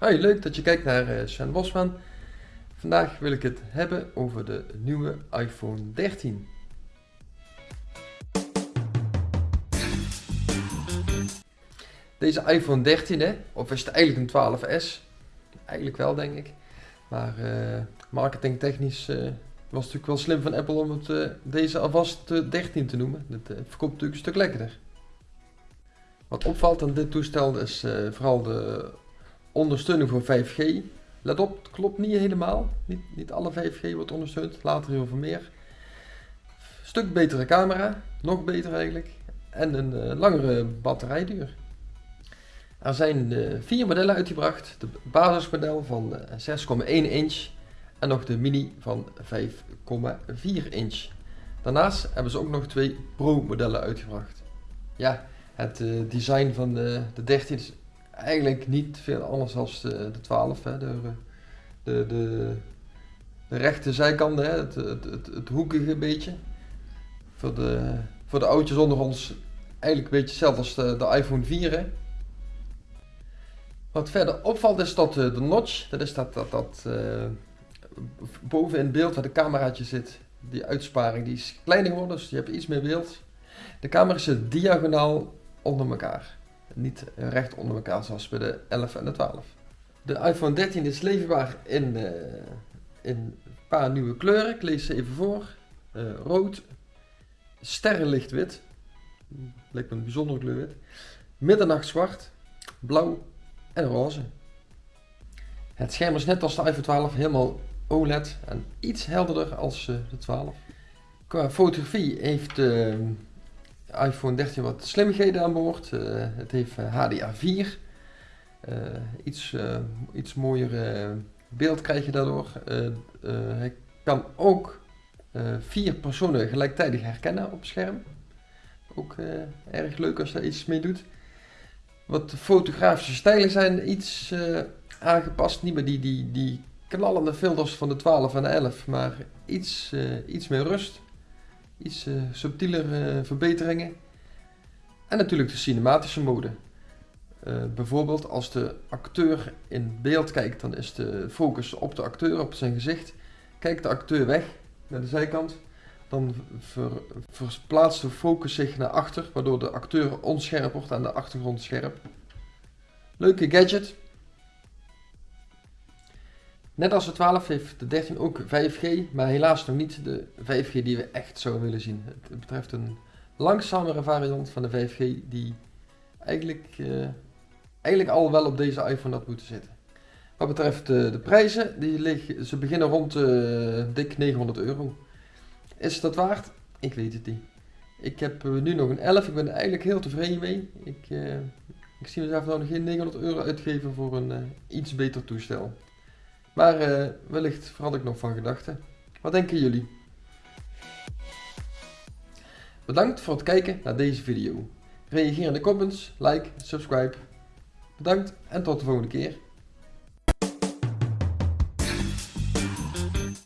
Hoi, leuk dat je kijkt naar uh, Sven Bosman. Vandaag wil ik het hebben over de nieuwe iPhone 13. Deze iPhone 13, hè, of is het eigenlijk een 12S? Eigenlijk wel, denk ik. Maar uh, marketingtechnisch uh, was het natuurlijk wel slim van Apple om het, deze alvast 13 te noemen. Dat verkoopt natuurlijk een stuk lekkerder. Wat opvalt aan dit toestel is vooral de ondersteuning voor 5G. Let op, het klopt niet helemaal. Niet, niet alle 5G wordt ondersteund, later heel veel meer. Stuk betere camera, nog beter eigenlijk. En een uh, langere batterijduur. Er zijn uh, vier modellen uitgebracht. De basismodel van uh, eh, 6,1 inch en nog de mini van 5,4 inch. Daarnaast hebben ze ook nog twee Pro modellen uitgebracht. Ja, het design van de, de 13 is eigenlijk niet veel anders dan de, de 12. Hè. De, de, de, rechte hè. Het, het, het, hoekige beetje. Voor de, voor de oudjes onder ons eigenlijk een beetje hetzelfde als de, de iPhone 4. Hè. Wat verder opvalt is dat de, de notch, dat is dat, dat, dat uh, boven in beeld waar de cameraatje zit, die uitsparing die is kleiner geworden, dus je hebt iets meer beeld. De camera zit diagonaal onder elkaar niet recht onder elkaar zoals bij de 11 en de 12. De iPhone 13 is leverbaar in, uh, in een paar nieuwe kleuren. Ik lees ze even voor. Uh, rood, sterrenlichtwit, lijkt me een bijzondere kleur wit, middernachtzwart, blauw en roze. Het scherm is net als de iPhone 12 helemaal OLED en iets helderder als uh, de 12. Qua fotografie heeft iPhone 13 wat slimmigheden aan boord. Uh, het heeft HDR4. Uh, eh, iets, iets mooier beeld krijg je daardoor. hij kan ook vier personen gelijktijdig herkennen op scherm. Ook erg leuk als je daar iets mee doet. Wat fotografische stijlen zijn iets aangepast. Niet meer die, die, die knallende filters van de 12 en de 11, maar iets, iets meer rust iets uh, subtielere verbeteringen. En natuurlijk de cinematische mode. Uh, bijvoorbeeld als de acteur in beeld kijkt, dan is de focus op de acteur, op zijn gezicht. Kijkt de acteur weg naar de zijkant, dan ver, verplaatst de focus zich naar achter, waardoor de acteur onscherp wordt en de achtergrond scherp. Leuke gadget. Net als de 12 heeft de 13 ook 5G, maar helaas nog niet de 5G die we echt zouden willen zien. Het betreft een langzamere variant van de 5G die eigenlijk, uh, eigenlijk al wel op deze iPhone had moeten zitten. Wat betreft uh, de prijzen, die liggen, ze beginnen rond uh, dik 900 euro. Is dat waard? Ik weet het niet. Ik heb nu nog een 11, ik ben er eigenlijk heel tevreden mee. Ik, ik zie mezelf nou nog geen 900 euro uitgeven voor een iets beter toestel. Maar uh, wellicht verander ik nog van gedachten. Wat denken jullie? Bedankt voor het kijken naar deze video. Reageer in de comments, like, subscribe. Bedankt en tot de volgende keer.